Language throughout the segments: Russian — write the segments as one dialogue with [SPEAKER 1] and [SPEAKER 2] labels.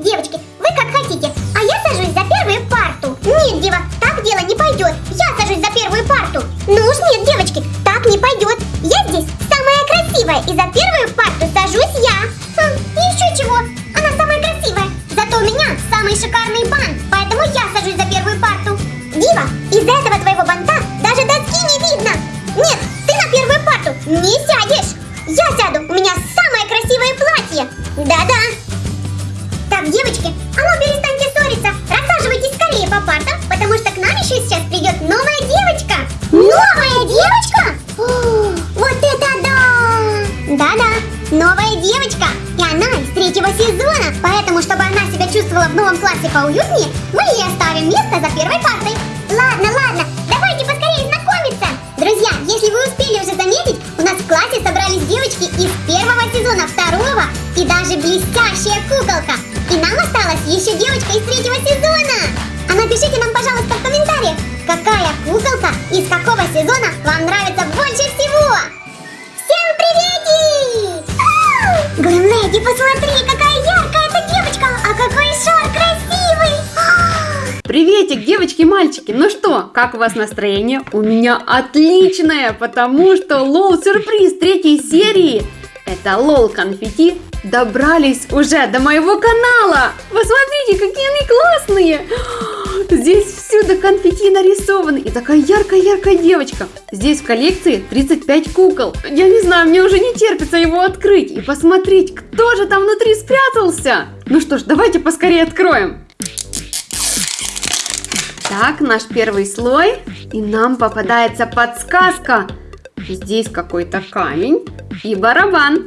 [SPEAKER 1] Девочки, вы как хотите, а я сажусь за первую парту. Нет, Дева, так дело не пойдет. Я сажусь за первую парту. Ну уж нет, девочки, так не пойдет. Я здесь самая красивая, и за первую парту сажусь я. Хм, еще чего, она самая красивая. Зато у меня самый шикарный бант, чувствовала в новом классе поуютнее, мы ей оставим место за первой партой. Ладно, ладно, давайте поскорее знакомиться. Друзья, если вы успели уже заметить, у нас в классе собрались девочки из первого сезона, второго и даже блестящая куколка. И нам осталась еще девочка из третьего сезона. А напишите нам, пожалуйста, в комментариях, какая куколка из какого сезона вам нравится больше всего. Всем приветик! Ау! Грэмледи, посмотри,
[SPEAKER 2] Приветик, девочки и мальчики! Ну что, как у вас настроение? У меня отличное, потому что лол сюрприз третьей серии это лол конфетти добрались уже до моего канала. Посмотрите, какие они классные. Здесь всюду конфетти нарисованы и такая яркая-яркая девочка. Здесь в коллекции 35 кукол. Я не знаю, мне уже не терпится его открыть и посмотреть, кто же там внутри спрятался. Ну что ж, давайте поскорее откроем. Так, наш первый слой. И нам попадается подсказка. Здесь какой-то камень и барабан.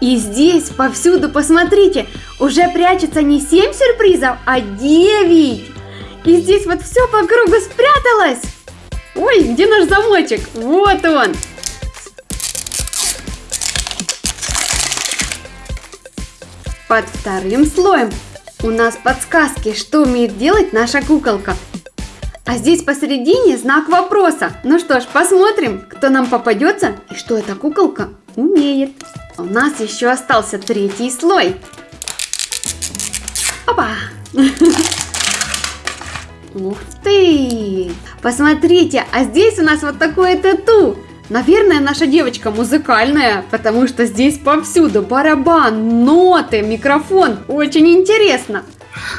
[SPEAKER 2] И здесь повсюду, посмотрите, уже прячется не 7 сюрпризов, а 9. И здесь вот все по кругу спряталось. Ой, где наш замочек? Вот он. Под вторым слоем у нас подсказки, что умеет делать наша куколка. А здесь посередине знак вопроса. Ну что ж, посмотрим, кто нам попадется и что эта куколка умеет. У нас еще остался третий слой. Опа! Ух ты! Посмотрите, а здесь у нас вот такое тату. Наверное, наша девочка музыкальная, потому что здесь повсюду барабан, ноты, микрофон. Очень интересно.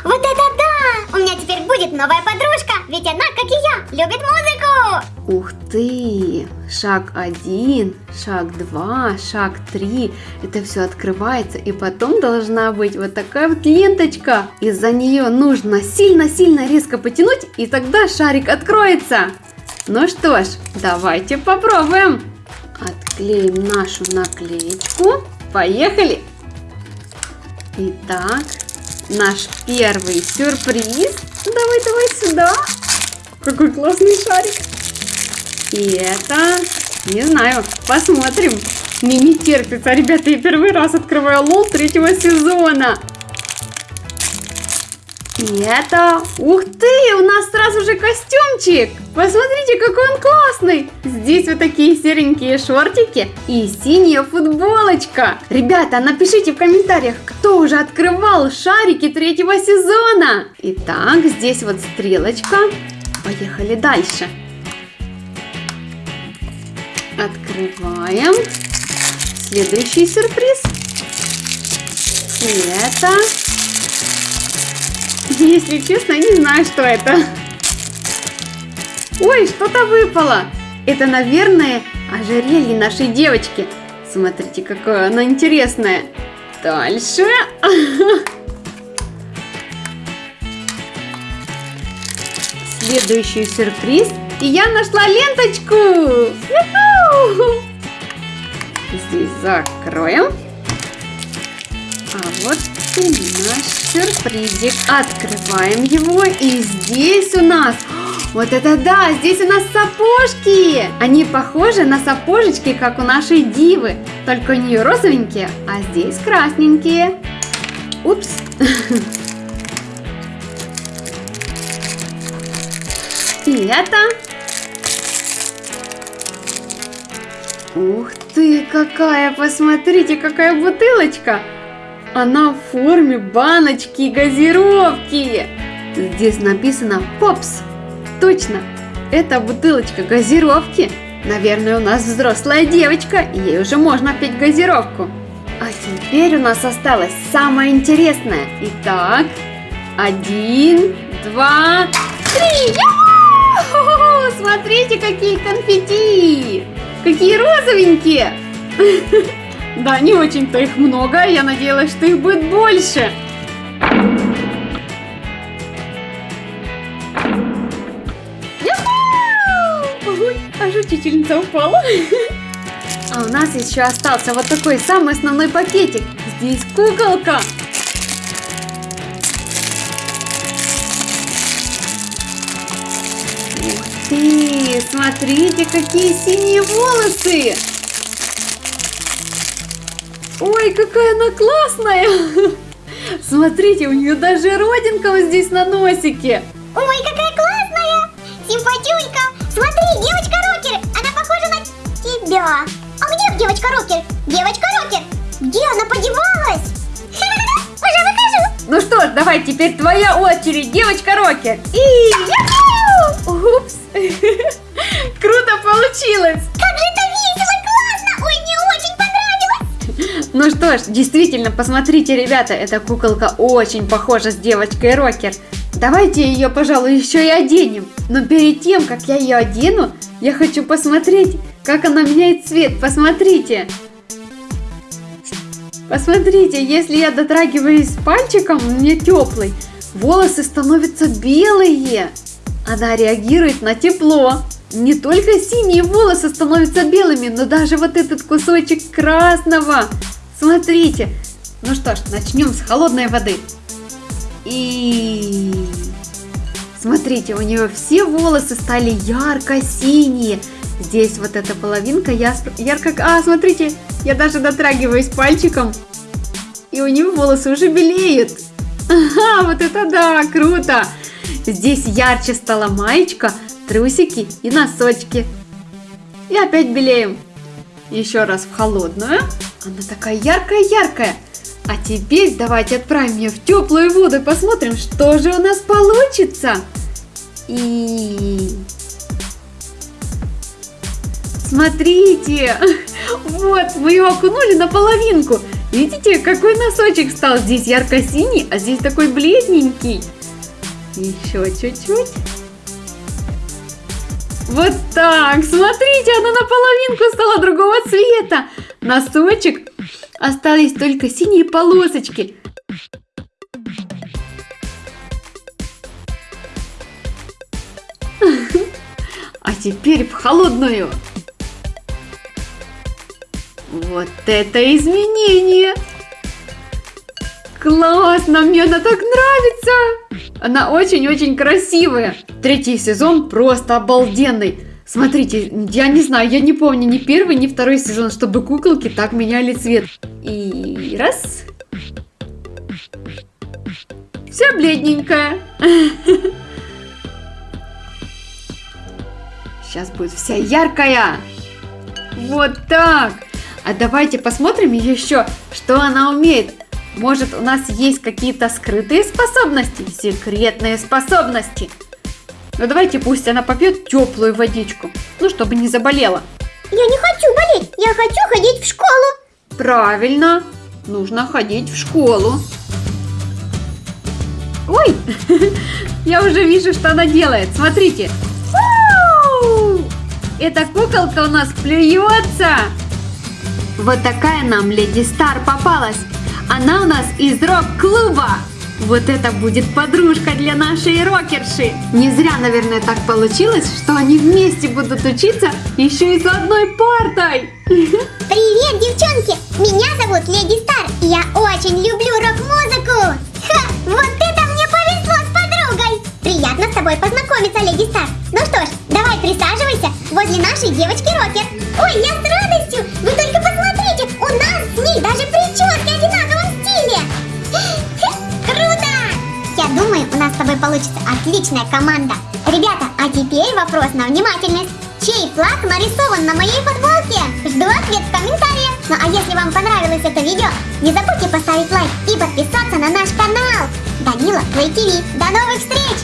[SPEAKER 1] Вот это да! У меня теперь будет новая подружка, ведь она, как и я, любит музыку!
[SPEAKER 2] Ух ты! Шаг один, шаг два, шаг три. Это все открывается, и потом должна быть вот такая вот ленточка. Из-за нее нужно сильно-сильно резко потянуть, и тогда шарик откроется. Ну что ж, давайте попробуем. Отклеим нашу наклеечку. Поехали! Итак, наш первый сюрприз. Давай, давай сюда. Какой классный шарик. И это, не знаю, посмотрим. Мне не терпится, ребята, я первый раз открываю лол третьего сезона. И это... Ух ты! У нас сразу же костюмчик! Посмотрите, какой он классный! Здесь вот такие серенькие шортики и синяя футболочка. Ребята, напишите в комментариях, кто уже открывал шарики третьего сезона. Итак, здесь вот стрелочка. Поехали дальше. Открываем. Следующий сюрприз. И это... Если честно, не знаю, что это. Ой, что-то выпало. Это, наверное, ожерелье нашей девочки. Смотрите, какое оно интересное. Дальше. Следующий сюрприз. И я нашла ленточку. Здесь закроем. А вот и наш сюрпризик. Открываем его. И здесь у нас... Вот это да! Здесь у нас сапожки! Они похожи на сапожечки, как у нашей дивы. Только у нее розовенькие, а здесь красненькие. Упс! И это... Ух ты, какая! Посмотрите, какая бутылочка! Она в форме баночки газировки. Здесь написано «Попс». Точно, это бутылочка газировки. Наверное, у нас взрослая девочка, и ей уже можно пить газировку. А теперь у нас осталось самое интересное. Итак, один, два, три. Смотрите, какие конфетти! Какие розовенькие! Да, не очень-то их много, я надеялась, что их будет больше. Ой, аж учительница упала. А у нас еще остался вот такой самый основной пакетик. Здесь куколка. Ух ты, смотрите, какие синие волосы. Ой, какая она классная. Смотрите, у нее даже родинка вот здесь на носике.
[SPEAKER 1] Ой, какая классная! Симпатюнька! Смотри, девочка-рокер! Она похожа на тебя! А где девочка-рокер? Девочка-рокер! Где она подевалась? Уже выхожу!
[SPEAKER 2] Ну что ж, давай, теперь твоя очередь, девочка-рокер. И... ж, действительно, посмотрите, ребята, эта куколка очень похожа с девочкой-рокер. Давайте ее, пожалуй, еще и оденем. Но перед тем, как я ее одену, я хочу посмотреть, как она меняет цвет. Посмотрите. Посмотрите, если я дотрагиваюсь пальчиком, меня теплый, волосы становятся белые. Она реагирует на тепло. Не только синие волосы становятся белыми, но даже вот этот кусочек красного. Смотрите. Ну что ж, начнем с холодной воды. И смотрите, у нее все волосы стали ярко-синие. Здесь вот эта половинка яс- ярко... А, смотрите, я даже дотрагиваюсь пальчиком. И у нее волосы уже белеют. Ага, вот это да, круто. Здесь ярче стала маечка, трусики и носочки. И опять белеем. Еще раз в холодную. Она такая яркая-яркая. А теперь давайте отправим ее в теплую воду и посмотрим, что же у нас получится. И... Смотрите, вот, мы его окунули наполовинку. Видите, какой носочек стал? Здесь ярко-синий, а здесь такой бледненький. Еще чуть-чуть. Вот так, смотрите, она наполовинку стала другого цвета. Носочек, остались только синие полосочки. А теперь в холодную. Вот это изменение! Классно, мне она так нравится! Она очень-очень красивая. Третий сезон просто обалденный. Смотрите, я не знаю, я не помню ни первый, ни второй сезон, чтобы куколки так меняли цвет. И раз. Вся бледненькая. Сейчас будет вся яркая. Вот так. А давайте посмотрим еще, что она умеет. Может, у нас есть какие-то скрытые способности, секретные способности. Ну давайте пусть она попьет теплую водичку, ну чтобы не заболела.
[SPEAKER 1] Я не хочу болеть, я хочу ходить в школу.
[SPEAKER 2] Правильно, нужно ходить в школу. Ой, я уже вижу, что она делает. Смотрите. Эта куколка у нас плюется. Вот такая нам Леди Стар попалась. Она у нас из рок-клуба. Вот это будет подружка для нашей рокерши. Не зря, наверное, так получилось, что они вместе будут учиться еще и за одной партой.
[SPEAKER 1] Привет, девчонки! Меня зовут Леди Стар, и я очень люблю рок-музыку. Вот это мне повезло с подругой! Приятно с тобой познакомиться, Леди Стар. Ну что ж, давай присаживайся возле нашей девочки-рокер. Ой, я с думаю, у нас с тобой получится отличная команда. Ребята, а теперь вопрос на внимательность. Чей флаг нарисован на моей футболке? Жду ответ в комментариях. Ну а если вам понравилось это видео, не забудьте поставить лайк и подписаться на наш канал. Данила Плей ТВ. До новых встреч!